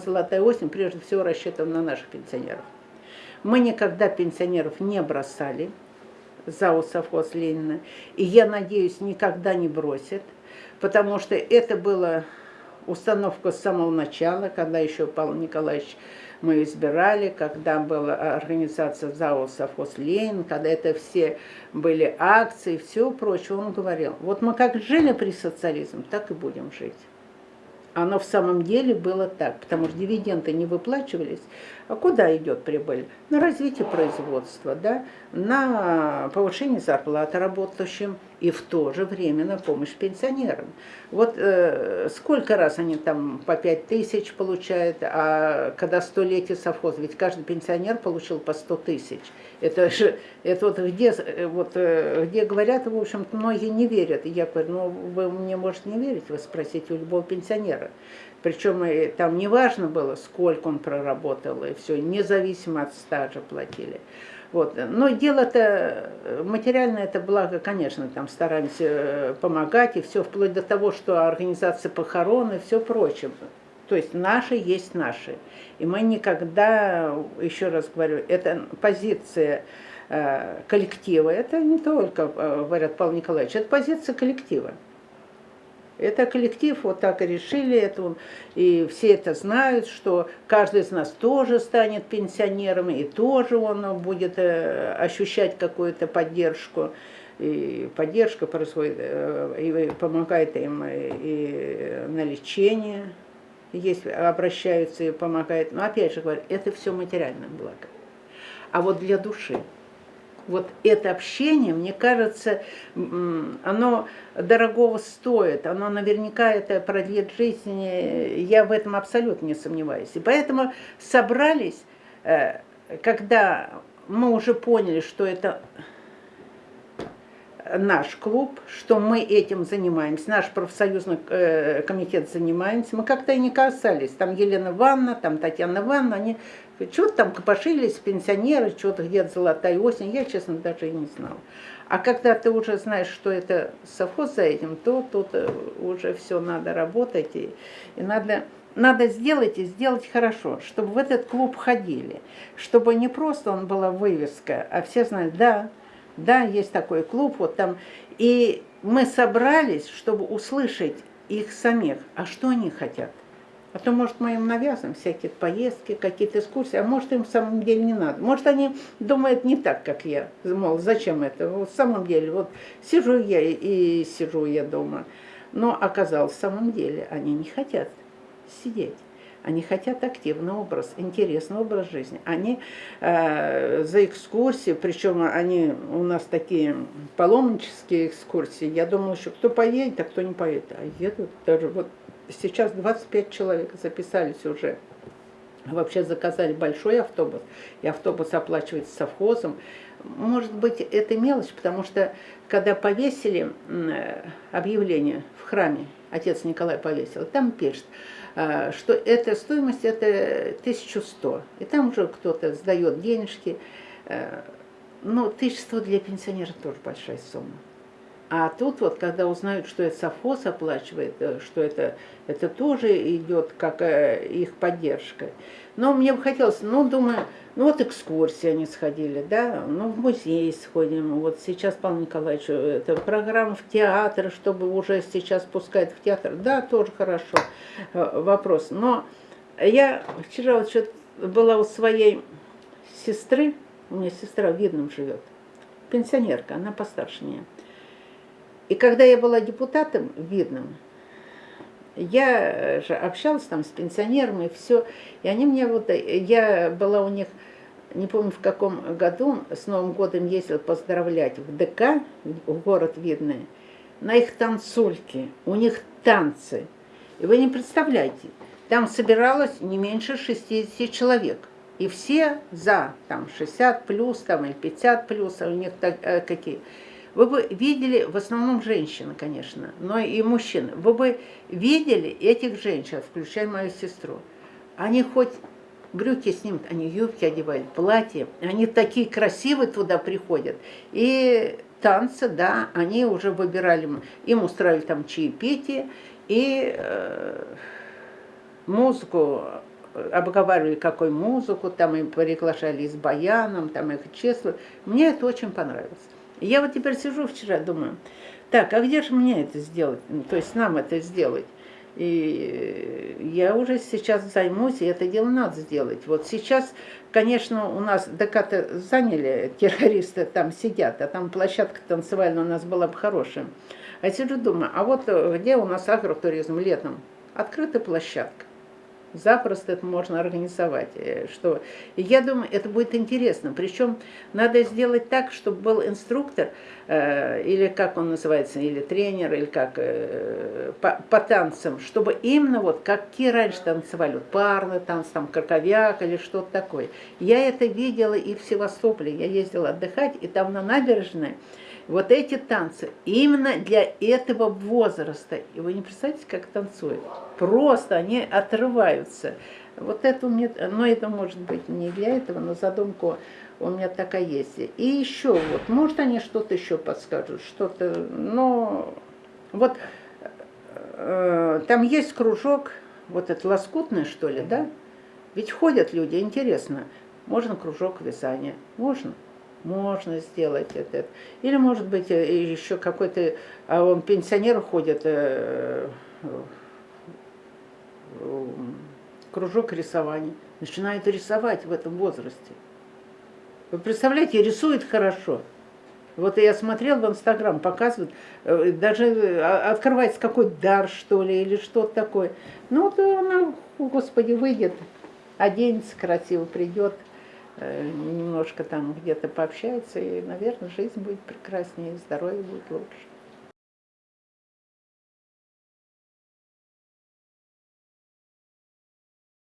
Золотая осень прежде всего рассчитана на наших пенсионеров. Мы никогда пенсионеров не бросали, ЗАО «Совхоз Ленина», и я надеюсь, никогда не бросит, потому что это была установка с самого начала, когда еще Павел Николаевич мы избирали, когда была организация ЗАО «Совхоз Ленин», когда это все были акции, все прочее, он говорил, вот мы как жили при социализме, так и будем жить. Оно в самом деле было так, потому что дивиденды не выплачивались. А куда идет прибыль? На развитие производства, да? на повышение зарплаты работающим и в то же время на помощь пенсионерам. Вот э, сколько раз они там по 5 тысяч получают, а когда столетие совхоза, ведь каждый пенсионер получил по 100 тысяч. Это же, это вот где, вот, э, где говорят, в общем многие не верят. Я говорю, ну вы мне можете не верить, вы спросите у любого пенсионера. Причем и там не важно было, сколько он проработал, и все, независимо от стажа платили. Вот. Но дело-то, материальное это благо, конечно, там стараемся э, помогать, и все, вплоть до того, что организация похорон и все прочее. То есть наши есть наши. И мы никогда, еще раз говорю, это позиция э, коллектива, это не только, э, говорят Павел Николаевич, это позиция коллектива. Это коллектив вот так и решили, это, и все это знают, что каждый из нас тоже станет пенсионером, и тоже он будет э, ощущать какую-то поддержку. И поддержка происходит, э, и помогает им и на лечение, если обращаются и помогает. Но опять же говорю, это все материальное благо. А вот для души – вот это общение, мне кажется, оно дорогого стоит, оно наверняка это продлит жизнь, я в этом абсолютно не сомневаюсь. И поэтому собрались, э, когда мы уже поняли, что это наш клуб, что мы этим занимаемся, наш профсоюзный э, комитет занимаемся, мы как-то и не касались, там Елена Ивановна, там Татьяна Ивановна, они что-то там копошились, пенсионеры, что-то где-то золотая осень, я, честно, даже и не знала. А когда ты уже знаешь, что это совхоз за этим, то тут э, уже все надо работать, и, и надо, надо сделать и сделать хорошо, чтобы в этот клуб ходили, чтобы не просто он была вывеска, а все знали, да, да, есть такой клуб, вот там. И мы собрались, чтобы услышать их самих, а что они хотят. А то, может, мы им навязываем всякие поездки, какие-то экскурсии, а может, им в самом деле не надо. Может, они думают не так, как я. Мол, зачем это? Вот в самом деле, вот сижу я и сижу я дома. Но оказалось, в самом деле, они не хотят сидеть. Они хотят активный образ, интересный образ жизни. Они э, за экскурсии, причем они у нас такие паломнические экскурсии. Я думала, что кто поедет, а кто не поедет. А едут даже вот сейчас 25 человек записались уже. Вообще заказали большой автобус, и автобус оплачивается совхозом. Может быть, это мелочь, потому что когда повесили э, объявление в храме, отец Николай повесил, там пишет, что эта стоимость это 1100. И там уже кто-то сдает денежки. Э, ну, 1100 для пенсионера тоже большая сумма. А тут вот, когда узнают, что это совхоз оплачивает, э, что это, это тоже идет как э, их поддержка. Но мне бы хотелось, ну, думаю, ну вот экскурсии они сходили, да, ну в музей сходим. Вот сейчас, Павел Николаевич, это программа в театр, чтобы уже сейчас пускать в театр. Да, тоже хорошо э, вопрос. Но я вчера вот что-то была у своей сестры, у меня сестра в Видном живет, пенсионерка, она постарше меня. И когда я была депутатом видным, я же общалась там с пенсионерами, и все. И они мне вот, я была у них, не помню в каком году, с Новым годом ездила поздравлять в ДК, в город Видный, на их танцульки, у них танцы. И вы не представляете, там собиралось не меньше 60 человек. И все за, там, 60 плюс, там, или 50 плюс, а у них так, э, какие. Вы бы видели, в основном женщины, конечно, но и мужчины, вы бы видели этих женщин, включая мою сестру. Они хоть брюки снимут, они юбки одевают, платья, они такие красивые туда приходят. И танцы, да, они уже выбирали, им устраивали там чаепитие, и э, музыку обговаривали, какую музыку, там им приглашали с баяном, там их чествовали. Мне это очень понравилось. Я вот теперь сижу вчера, думаю, так, а где же мне это сделать? Ну, то есть нам это сделать? И я уже сейчас займусь, и это дело надо сделать. Вот сейчас, конечно, у нас ДК заняли, террористы там сидят, а там площадка танцевальная у нас была бы хорошая. А сижу думаю, а вот где у нас агротуризм летом? Открытая площадка запросто это можно организовать. Э, что... И я думаю, это будет интересно. Причем надо сделать так, чтобы был инструктор, э, или как он называется, или тренер, или как э, по, по танцам, чтобы именно вот какие раньше танцевали, вот парный танц, там краковяк или что-то такое. Я это видела и в Севастополе. Я ездила отдыхать, и там на набережной вот эти танцы именно для этого возраста. И вы не представляете, как танцуют. Просто они отрываются. Вот это у меня, но это может быть не для этого, но задумка у меня такая есть. И еще вот, может они что-то еще подскажут, что-то, но вот э, там есть кружок, вот это лоскутное что ли, да? Ведь ходят люди, интересно, можно кружок вязания, можно можно сделать это. Или, может быть, э, еще какой-то, а он пенсионер ходит, э, кружок рисования, начинает рисовать в этом возрасте. Вы представляете, рисует хорошо. Вот я смотрел в Инстаграм, показывают, э, даже открывается какой-то дар, что ли, или что-то такое. Ну, вот она, Господи, выйдет, оденется красиво, придет. Э, немножко там где-то пообщается, и, наверное, жизнь будет прекраснее, здоровье будет лучше.